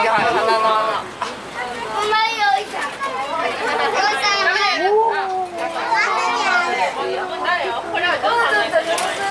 你好要传